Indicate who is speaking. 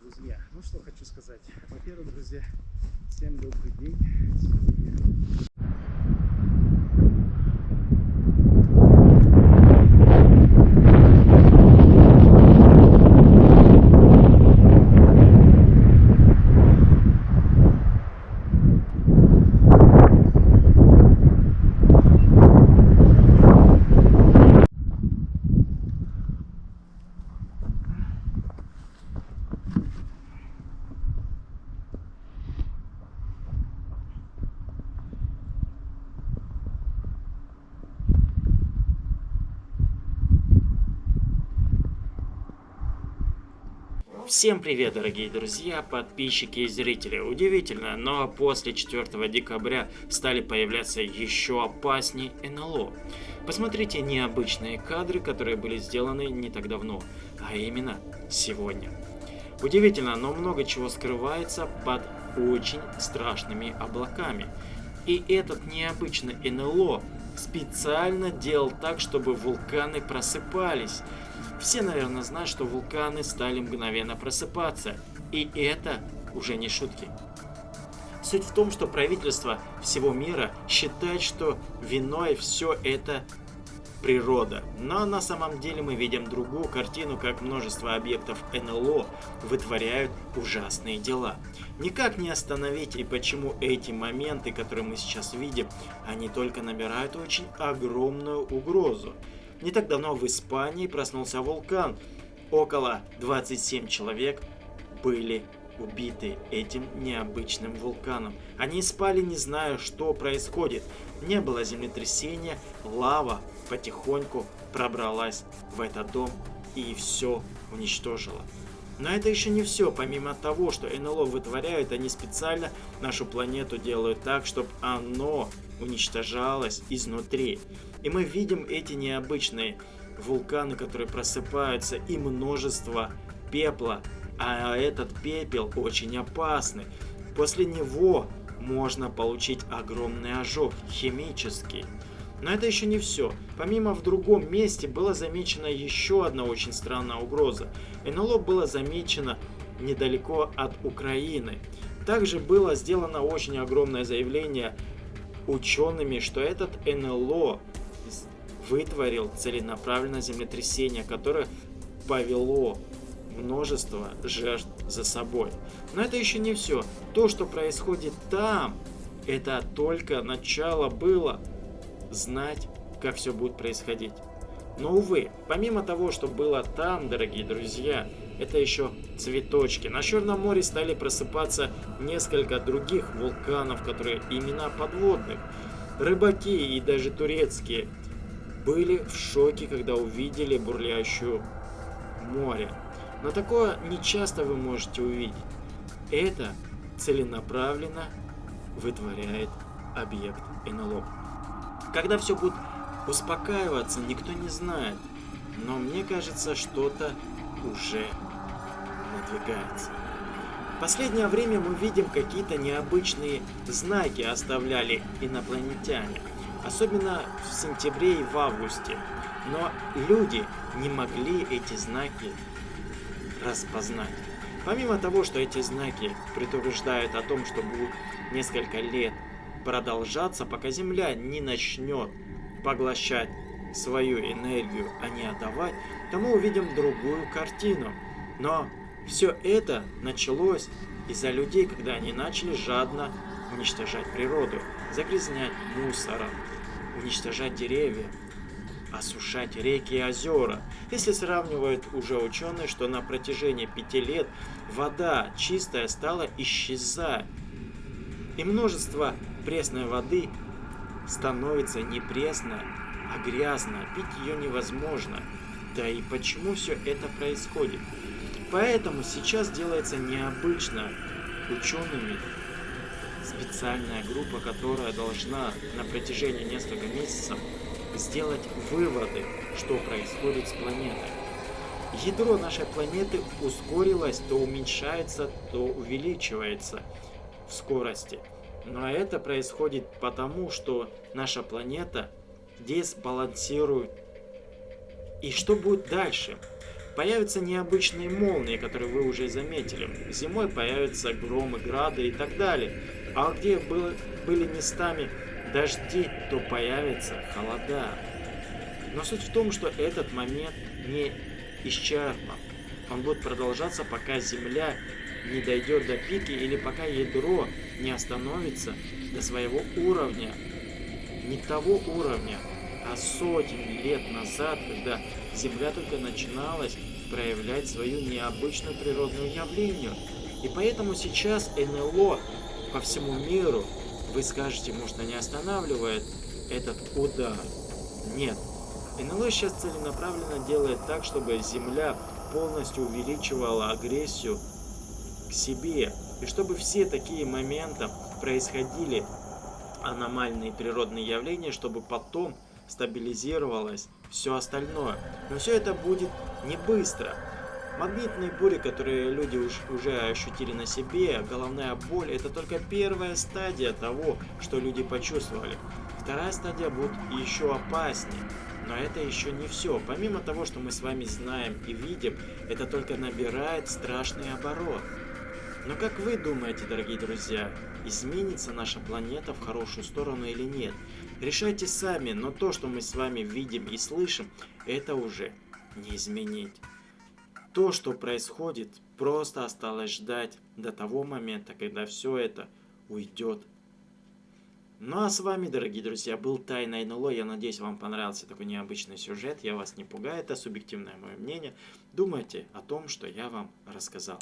Speaker 1: друзья. Ну что хочу сказать. Во-первых, друзья, всем добрый день.
Speaker 2: Всем привет, дорогие друзья, подписчики и зрители. Удивительно, но после 4 декабря стали появляться еще опаснее НЛО. Посмотрите необычные кадры, которые были сделаны не так давно, а именно сегодня. Удивительно, но много чего скрывается под очень страшными облаками. И этот необычный НЛО специально делал так, чтобы вулканы просыпались. Все, наверное, знают, что вулканы стали мгновенно просыпаться. И это уже не шутки. Суть в том, что правительство всего мира считает, что виной все это природа. Но на самом деле мы видим другую картину, как множество объектов НЛО вытворяют ужасные дела. Никак не остановить и почему эти моменты, которые мы сейчас видим, они только набирают очень огромную угрозу. Не так давно в Испании проснулся вулкан. Около 27 человек были убиты этим необычным вулканом. Они спали, не зная, что происходит. Не было землетрясения, лава потихоньку пробралась в этот дом и все уничтожила. Но это еще не все. Помимо того, что НЛО вытворяют, они специально нашу планету делают так, чтобы оно уничтожалось изнутри. И мы видим эти необычные вулканы, которые просыпаются, и множество пепла. А этот пепел очень опасный. После него можно получить огромный ожог, химический. Но это еще не все. Помимо в другом месте было замечена еще одна очень странная угроза. НЛО было замечено недалеко от Украины. Также было сделано очень огромное заявление учеными, что этот НЛО вытворил целенаправленное землетрясение, которое повело множество жертв за собой. Но это еще не все. То, что происходит там, это только начало было знать, как все будет происходить. Но, увы, помимо того, что было там, дорогие друзья, это еще цветочки. На Черном море стали просыпаться несколько других вулканов, которые имена подводных. Рыбаки и даже турецкие были в шоке, когда увидели бурлящую море. Но такое не часто вы можете увидеть. Это целенаправленно вытворяет объект НЛО. Когда все будет успокаиваться, никто не знает. Но мне кажется, что-то уже надвигается. В последнее время мы видим какие-то необычные знаки оставляли инопланетяне. Особенно в сентябре и в августе. Но люди не могли эти знаки распознать. Помимо того, что эти знаки предупреждают о том, что будет несколько лет продолжаться, пока Земля не начнет поглощать свою энергию, а не отдавать, то мы увидим другую картину. Но все это началось из-за людей, когда они начали жадно уничтожать природу, загрязнять мусором, уничтожать деревья, осушать реки и озера. Если сравнивают уже ученые, что на протяжении пяти лет вода чистая стала исчезать, и множество пресной воды становится не пресной, а грязной. Пить ее невозможно. Да и почему все это происходит? Поэтому сейчас делается необычно учеными специальная группа, которая должна на протяжении нескольких месяцев сделать выводы, что происходит с планетой. Ядро нашей планеты ускорилось, то уменьшается, то увеличивается в скорости. Но это происходит потому, что наша планета дисбалансирует. И что будет дальше? Появятся необычные молнии, которые вы уже заметили. Зимой появятся громы, грады и так далее. А где было, были местами дожди, то появятся холода. Но суть в том, что этот момент не исчерпан. Он будет продолжаться, пока Земля не дойдет до пики или пока ядро не остановится до своего уровня. Не того уровня, а сотни лет назад, когда Земля только начиналась проявлять свою необычную природную явление. И поэтому сейчас НЛО по всему миру, вы скажете, может они останавливают этот удар. Нет. НЛО сейчас целенаправленно делает так, чтобы Земля полностью увеличивала агрессию к себе. И чтобы все такие моменты происходили, аномальные природные явления, чтобы потом стабилизировалось все остальное. Но все это будет не быстро. Магнитные бури, которые люди уж, уже ощутили на себе, головная боль, это только первая стадия того, что люди почувствовали. Вторая стадия будет еще опаснее. Но это еще не все. Помимо того, что мы с вами знаем и видим, это только набирает страшный оборот. Но как вы думаете, дорогие друзья, изменится наша планета в хорошую сторону или нет? Решайте сами, но то, что мы с вами видим и слышим, это уже не изменить. То, что происходит, просто осталось ждать до того момента, когда все это уйдет. Ну а с вами, дорогие друзья, был Тайна НЛО. Я надеюсь, вам понравился такой необычный сюжет. Я вас не пугаю, это субъективное мое мнение. Думайте о том, что я вам рассказал.